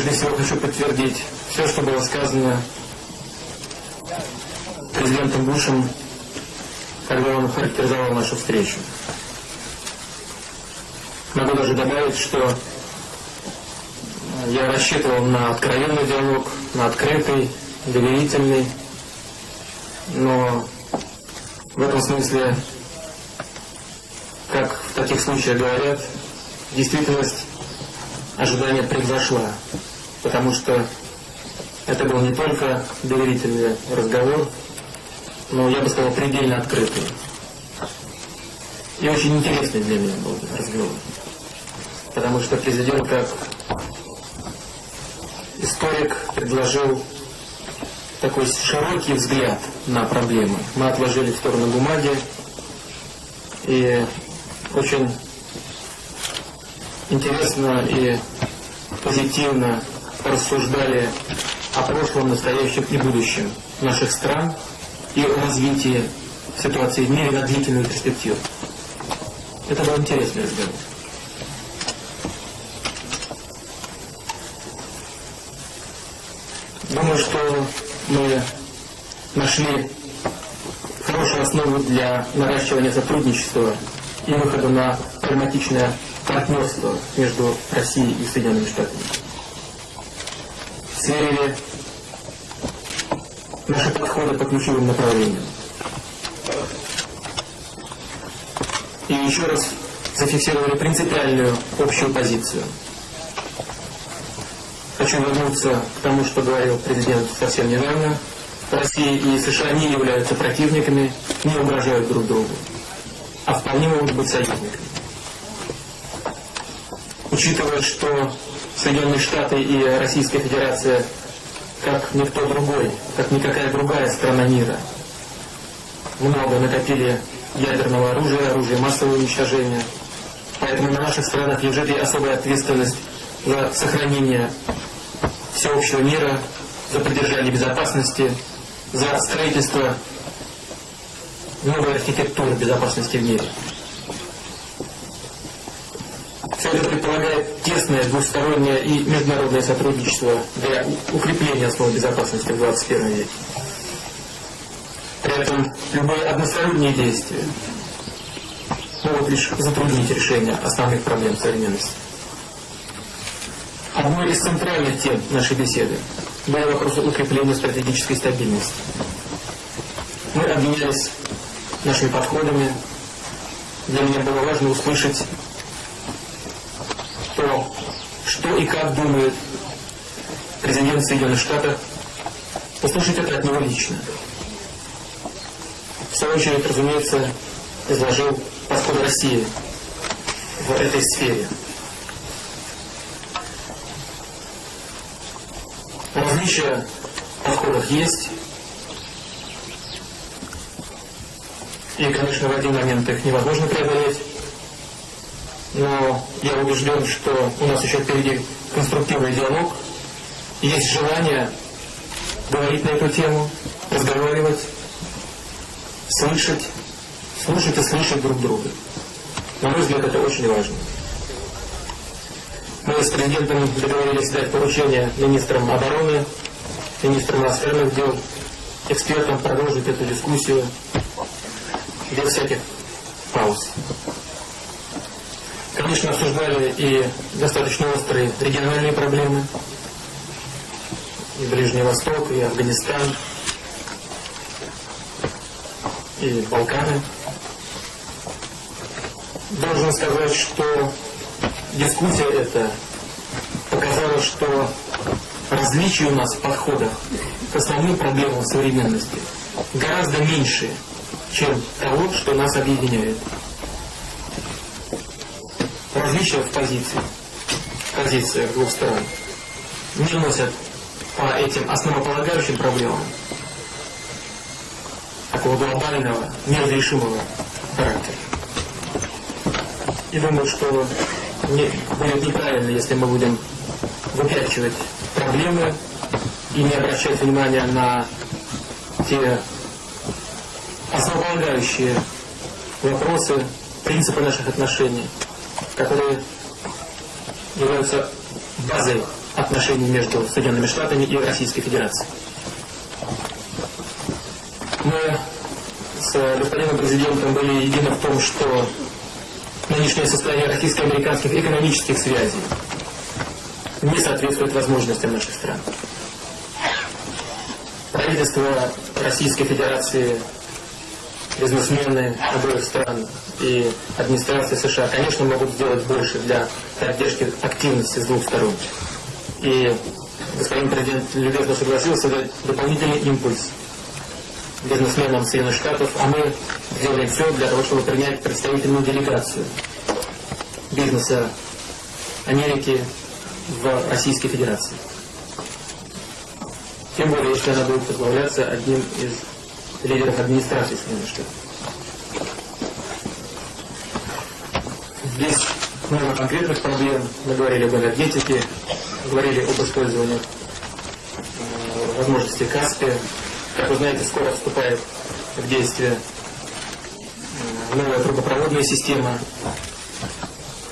прежде всего хочу подтвердить все, что было сказано президентом Бушем, когда он характеризовал нашу встречу. Могу даже добавить, что я рассчитывал на откровенный диалог, на открытый, доверительный, но в этом смысле, как в таких случаях говорят, действительность ожидания превзошла, потому что это был не только доверительный разговор, но, я бы сказал, предельно открытый. И очень интересный для меня был разговор. Потому что президент, как историк, предложил такой широкий взгляд на проблемы. Мы отложили в сторону бумаги и очень интересно и позитивно рассуждали о прошлом, настоящем и будущем наших стран и развитии ситуации в мире на длительную перспективу. Это был интересный разговор. Думаю, что мы нашли хорошую основу для наращивания сотрудничества и выхода на прагматичное партнерство между Россией и Соединенными Штатами. Сверили наши подходы по ключевым направлениям. И еще раз зафиксировали принципиальную общую позицию. Хочу вернуться к тому, что говорил президент совсем недавно. Россия и США не являются противниками, не угрожают друг другу, а вполне могут быть союзниками. Учитывая, что Соединенные Штаты и Российская Федерация, как никто другой, как никакая другая страна мира, много накопили ядерного оружия, оружия массового уничтожения. Поэтому на наших странах лежит и особая ответственность за сохранение всеобщего мира, за поддержание безопасности, за строительство новой архитектуры безопасности в мире. Все это предполагает тесное двустороннее и международное сотрудничество для укрепления основ безопасности в 21 веке. При этом любые односторонние действия могут лишь затруднить решение основных проблем современности. Одной из центральных тем нашей беседы был вопрос укрепления стратегической стабильности. Мы обменялись нашими подходами. Для меня было важно услышать то, что и как думает президент Соединенных Штатов, послушать это от него лично. В свою очередь, разумеется, изложил подход России в этой сфере. Различия в подходах есть. И, конечно, в один момент их невозможно преодолеть. Но я убежден, что у нас еще впереди конструктивный диалог. Есть желание говорить на эту тему, разговаривать, слышать, слушать и слышать друг друга. На мой взгляд, это очень важно. Мы с президентом договорились дать поручение министрам обороны, министрам иностранных дел, экспертам продолжить эту дискуссию без всяких пауз. Конечно, обсуждали и достаточно острые региональные проблемы, и Ближний Восток, и Афганистан, и Балканы. Должен сказать, что дискуссия эта показала, что различия у нас в подходах к основным проблемам современности гораздо меньше, чем того, что нас объединяет. Различия в позиции, в позициях двух сторон. Не носят по этим основополагающим проблемам такого глобального, неразрешимого характера. И думаю, что не, будет неправильно, если мы будем выпячивать проблемы и не обращать внимания на те основополагающие вопросы, принципы наших отношений, которые являются базой отношений между Соединенными Штатами и Российской Федерацией. Мы с господином президентом были едины в том, что нынешнее состояние российско-американских экономических связей не соответствует возможностям наших стран. Правительство Российской Федерации, бизнесмены обоих стран и администрация США, конечно, могут сделать больше для поддержки активности с двух сторон. И господин президент любезно согласился дать дополнительный импульс бизнесменам Соединенных Штатов, а мы сделаем все для того, чтобы принять представительную делегацию бизнеса Америки в Российской Федерации. Тем более, если она будет возглавляться одним из лидеров администрации Штатов. Здесь много конкретных проблем. Мы говорили об энергетике, говорили об использовании э, возможности Каспия. Как вы знаете, скоро вступает в действие э, новая трубопроводная система,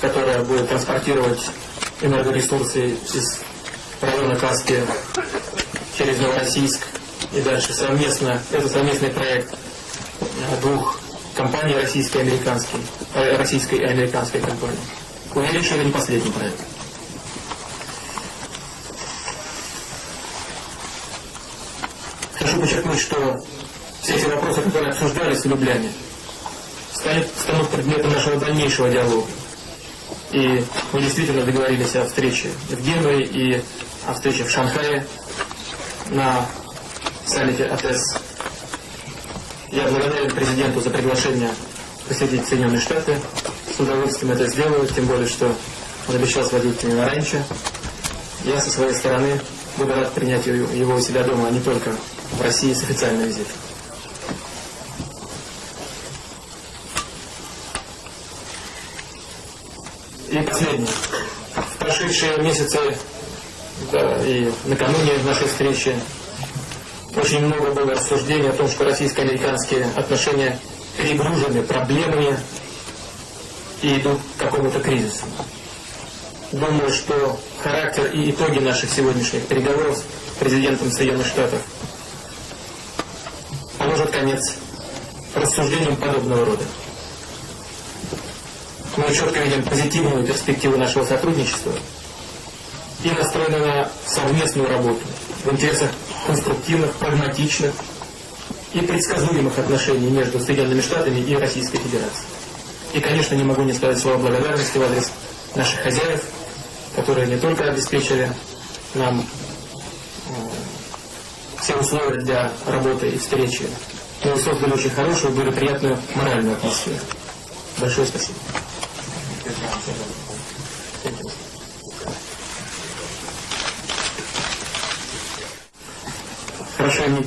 которая будет транспортировать энергоресурсы из района Каспия через Новороссийск и дальше совместно, это совместный проект двух компаний российской и американской, э, российской и американской компании. Уверен, что это не последний проект. Хочу подчеркнуть, что все эти вопросы, которые обсуждались в Любляне, станут предметом нашего дальнейшего диалога. И мы действительно договорились о встрече в Генуе и о встрече в Шанхае на саммите АТС. Я благодарен президенту за приглашение посетить Соединенные Штаты. С удовольствием это сделаю, тем более, что он обещал сводить меня раньше. Я со своей стороны буду рад принять его у себя дома, а не только в России с официальным визитом. И последнее. В прошедшие месяцы да, и накануне нашей встречи очень много было рассуждений о том, что российско-американские отношения перегружены проблемами и идут к какому-то кризису. Думаю, что характер и итоги наших сегодняшних переговоров с президентом Соединенных Штатов положат конец рассуждениям подобного рода мы четко видим позитивную перспективу нашего сотрудничества и настроены на совместную работу в интересах конструктивных, прагматичных и предсказуемых отношений между Соединенными Штатами и Российской Федерацией. И, конечно, не могу не сказать слова благодарности в адрес наших хозяев, которые не только обеспечили нам э, все условия для работы и встречи, но и создали очень хорошую, благоприятную моральную атмосферу. Большое спасибо.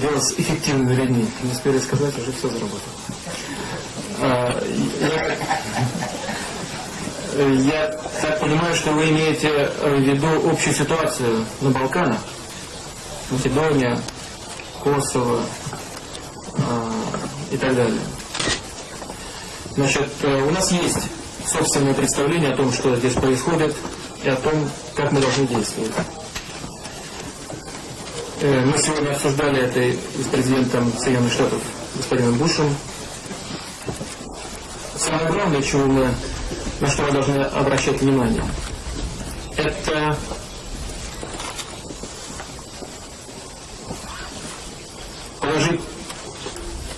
С эффективными людьми. Не успели сказать, уже все заработало. А, я, я так понимаю, что вы имеете в виду общую ситуацию на Балканах. Македония, Косово а, и так далее. Значит, э, у нас есть собственное представление о том, что здесь происходит, и о том, как мы должны действовать. Э, мы сегодня обсуждали это с президентом Соединенных Штатов господином Бушем. Самое главное, чего мы, на что мы должны обращать внимание, это положить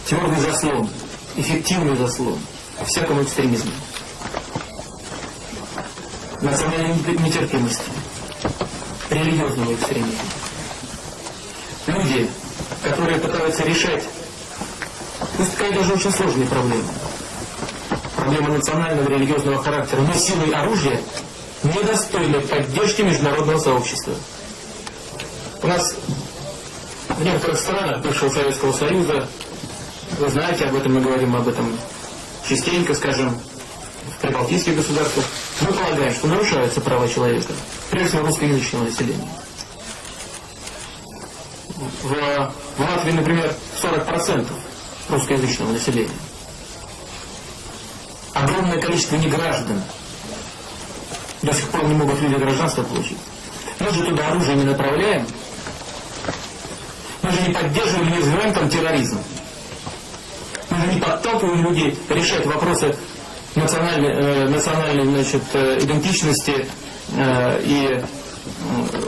твердый заслон, эффективный заслон всякому экстремизму национальной нетерпимости, религиозного экстремизма. Люди, которые пытаются решать, пусть такая даже очень сложные проблемы, проблемы национального религиозного характера, но силой оружия недостойны поддержки международного сообщества. У нас в некоторых странах бывшего Советского Союза, вы знаете, об этом мы говорим об этом частенько, скажем, в прибалтийских государствах, мы полагаем, что нарушаются права человека, прежде всего русскоязычного населения. В, в Латвии, например, 40% русскоязычного населения. Огромное количество неграждан. До сих пор не могут люди гражданство получить. Мы же туда оружие не направляем. Мы же не поддерживаем, не развиваем там терроризм. Мы же не подталкиваем людей решать вопросы национальной, э, национальной значит, э, идентичности э, и э,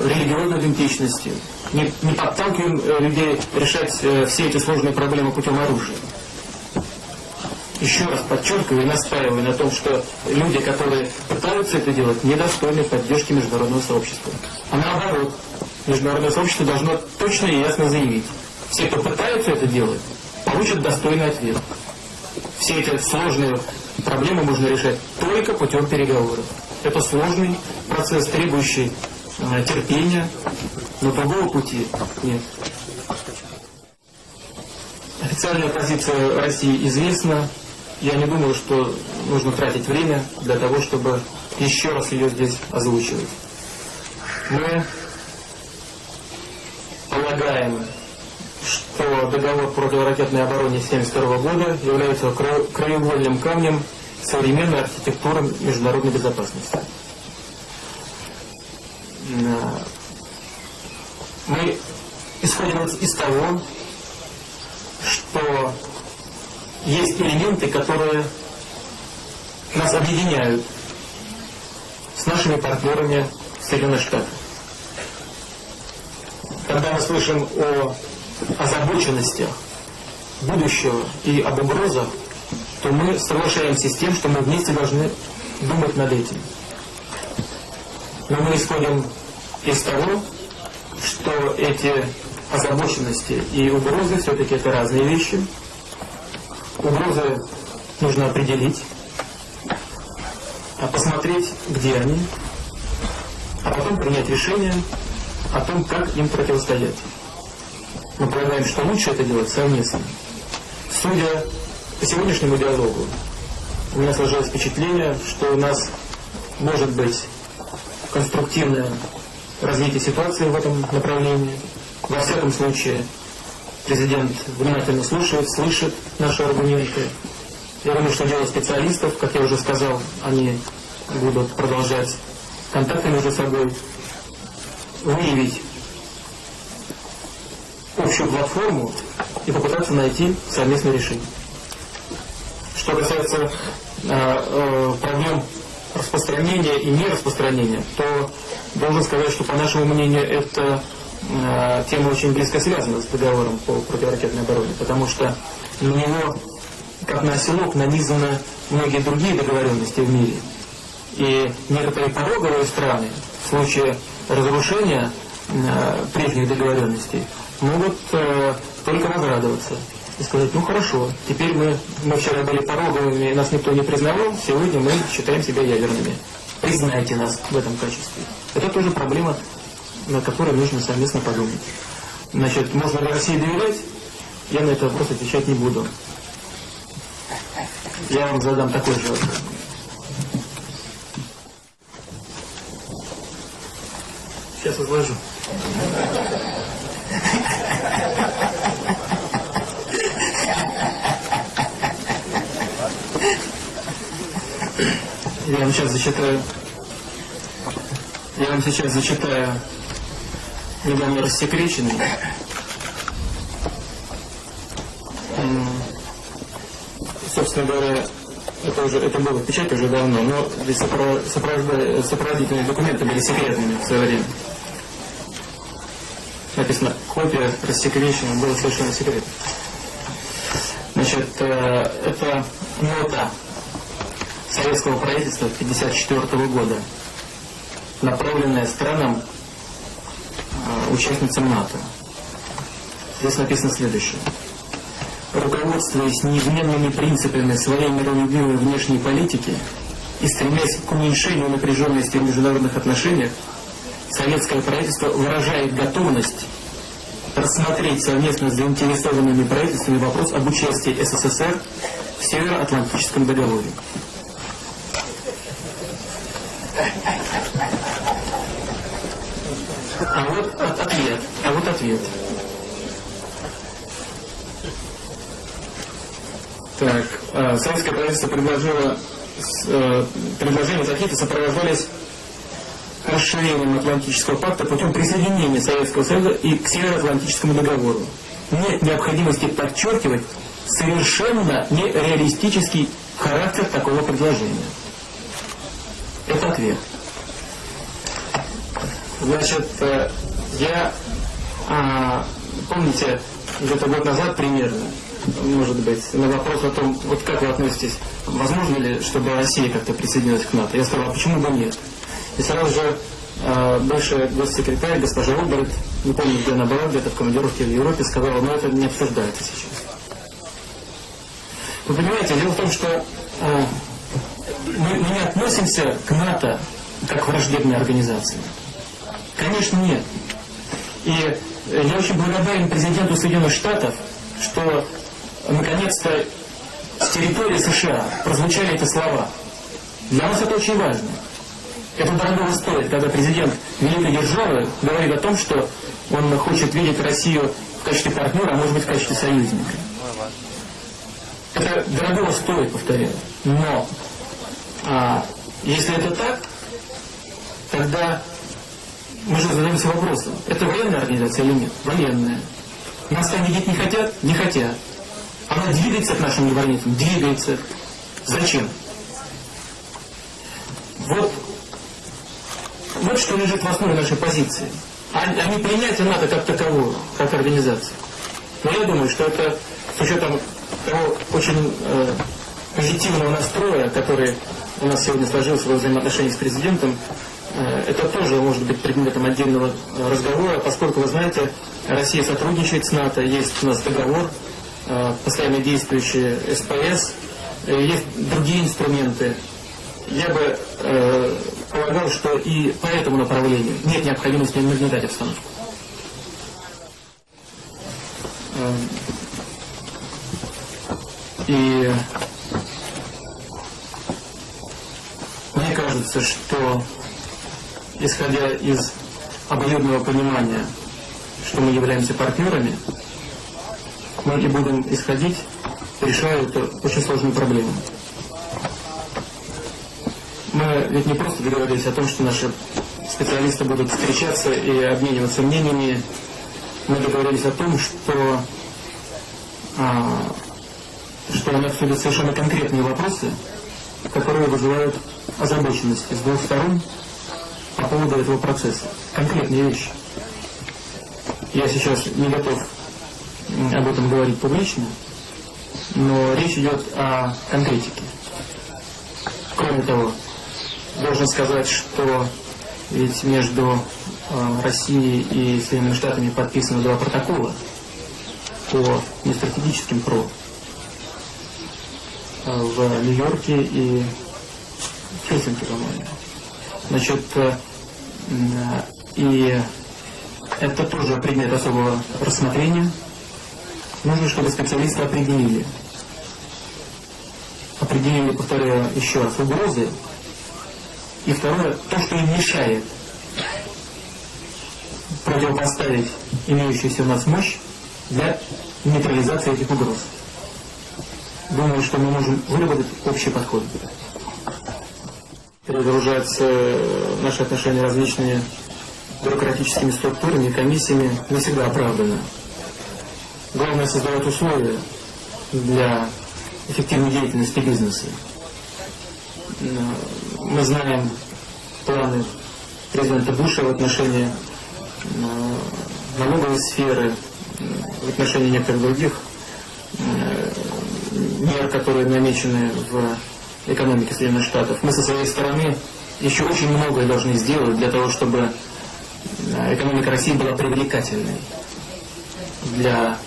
религиозной идентичности. Не, не подталкиваем э, людей решать э, все эти сложные проблемы путем оружия еще раз подчеркиваю и настаиваю на том, что люди, которые пытаются это делать, недостойны поддержки международного сообщества. А наоборот, международное сообщество должно точно и ясно заявить, все, кто пытаются это делать, получат достойный ответ. Все эти сложные проблемы можно решать только путем переговоров. Это сложный процесс, требующий э, терпения, но другого пути нет. Официальная позиция России известна я не думаю, что нужно тратить время для того, чтобы еще раз ее здесь озвучивать. Мы полагаем, что договор противоракетной обороне 1972 года является краеугольным камнем современной архитектуры международной безопасности. Мы исходим из того, что есть элементы, которые нас объединяют с нашими партнерами Соединенных Штатах. Когда мы слышим о озабоченностях будущего и об угрозах, то мы соглашаемся с тем, что мы вместе должны думать над этим. Но мы исходим из того, что эти озабоченности и угрозы все-таки это разные вещи – Угрозы нужно определить, а посмотреть, где они, а потом принять решение о том, как им противостоять. Мы полагаем, что лучше это делать совместно. Судя по сегодняшнему диалогу, у меня сложилось впечатление, что у нас может быть конструктивное развитие ситуации в этом направлении. Во всяком случае, Президент внимательно слушает, слышит наши аргументы. Я думаю, что дело специалистов, как я уже сказал, они будут продолжать контакты между собой, выявить общую платформу и попытаться найти совместное решение. Что касается э, э, проблем распространения и нераспространения, то должен сказать, что по нашему мнению это Э, тема очень близко связана с договором по противоракетной обороне, потому что на него, как на оселок, нанизаны многие другие договоренности в мире. И некоторые пороговые страны в случае разрушения э, прежних договоренностей могут э, только возрадоваться и сказать, ну хорошо, теперь мы, мы вчера были пороговыми, нас никто не признавал, сегодня мы считаем себя ядерными. Признайте нас в этом качестве. Это тоже проблема на которой нужно совместно подумать. Значит, можно ли России доверять? Я на это вопрос отвечать не буду. Я вам задам такой же вопрос. Сейчас изложу. Я вам сейчас зачитаю. Я вам сейчас зачитаю недавно рассекреченный. Собственно говоря, это уже это было в печати уже давно, но здесь сопроводительные документы были секретными в свое время. Написано, копия рассекречена, было совершенно секретно. Значит, э, это нота советского правительства 1954 года, направленная странам участницам НАТО. Здесь написано следующее. Руководствуясь неизменными принципами своей миролюбивой внешней политики и стремясь к уменьшению напряженности в международных отношениях, советское правительство выражает готовность рассмотреть совместно с заинтересованными правительствами вопрос об участии СССР в Североатлантическом договоре. А вот ответ. А вот ответ. Так, э, советское правительство предложило, э, предложения Захита сопровождались расширением Атлантического пакта путем присоединения Советского Союза и к Североатлантическому договору. Нет необходимости подчеркивать совершенно нереалистический характер такого предложения. Это ответ. Значит, э, я, а, помните, где-то год назад примерно, может быть, на вопрос о том, вот как вы относитесь, возможно ли, чтобы Россия как-то присоединилась к НАТО, я сказал, а почему бы нет? И сразу же э, бывшая госсекретарь, госпожа Оберт, не помню, где она была, где-то в командировке в Европе, сказала, но это не обсуждается сейчас. Вы понимаете, дело в том, что э, мы, мы не относимся к НАТО как к враждебной организации. Конечно, нет. И я очень благодарен президенту Соединенных Штатов, что наконец-то с территории США прозвучали эти слова. Для нас это очень важно. Это дорого стоит, когда президент великой державы говорит о том, что он хочет видеть Россию в качестве партнера, а может быть в качестве союзника. Это дорого стоит, повторяю. Но а, если это так, тогда мы же задаемся вопросом, это военная организация или нет? Военная. Нас там видеть не хотят? Не хотят. Она двигается к нашим границам? Двигается. Зачем? Вот, вот что лежит в основе нашей позиции. А, а не принятие НАТО как такового, как организации. Но я думаю, что это с учетом того очень э, позитивного настроя, который у нас сегодня сложился во взаимоотношении с президентом, это тоже может быть предметом отдельного разговора, поскольку, вы знаете, Россия сотрудничает с НАТО, есть у нас договор, э, постоянно действующий СПС, э, есть другие инструменты. Я бы э, полагал, что и по этому направлению нет необходимости нагнетать обстановку. И мне кажется, что исходя из обоюдного понимания, что мы являемся партнерами, мы и будем исходить, решая эту очень сложную проблему. Мы ведь не просто договорились о том, что наши специалисты будут встречаться и обмениваться мнениями. Мы договорились о том, что а, что нас обсудят совершенно конкретные вопросы, которые вызывают озабоченность с двух сторон по поводу этого процесса. Конкретные вещи. Я сейчас не готов об этом говорить публично, но речь идет о конкретике. Кроме того, должен сказать, что ведь между э, Россией и Соединенными Штатами подписаны два протокола по нестратегическим ПРО в Нью-Йорке и Хельсинки, по-моему. Значит, э, и это тоже предмет особого рассмотрения. Нужно, чтобы специалисты определили, определили, повторяю еще раз, угрозы. И второе, то, что им мешает противопоставить имеющуюся у нас мощь для нейтрализации этих угроз думаю, что мы можем выработать общий подход. Перегружаются наши отношения различными бюрократическими структурами, комиссиями не всегда оправданы. Главное создавать условия для эффективной деятельности бизнеса. Мы знаем планы президента Буша в отношении э, налоговой сферы, в отношении некоторых других мер, которые намечены в экономике Соединенных Штатов. Мы со своей стороны еще очень многое должны сделать для того, чтобы э, экономика России была привлекательной для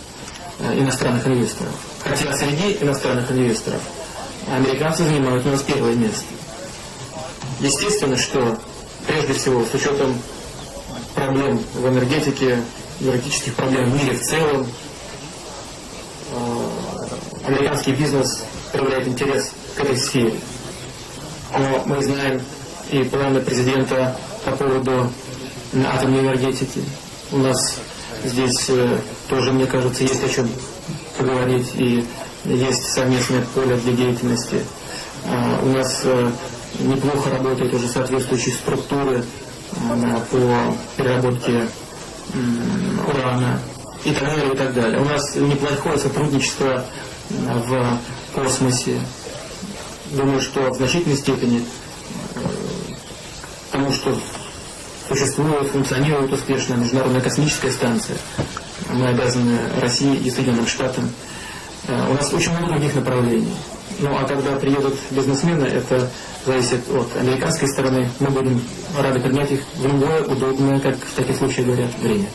э, иностранных инвесторов. Хотя среди иностранных инвесторов американцы занимают у нас первое место. Естественно, что прежде всего с учетом проблем в энергетике, энергетических проблем в мире в целом, американский бизнес проявляет интерес этой сфере. Но мы знаем и планы президента по поводу атомной энергетики. У нас здесь э, тоже, мне кажется, есть о чем поговорить и есть совместное поле для деятельности. А, у нас э, неплохо работают уже соответствующие структуры по переработке урана и так далее, и так далее. У нас неплохое сотрудничество в космосе. Думаю, что в значительной степени э, тому, что существует, функционирует успешно Международная космическая станция. Мы обязаны России и Соединенным Штатам. Э, У нас очень много других направлений. Ну а когда приедут бизнесмены, это зависит от американской стороны. Мы будем рады принять их в любое удобное, как в таких случаях говорят, время.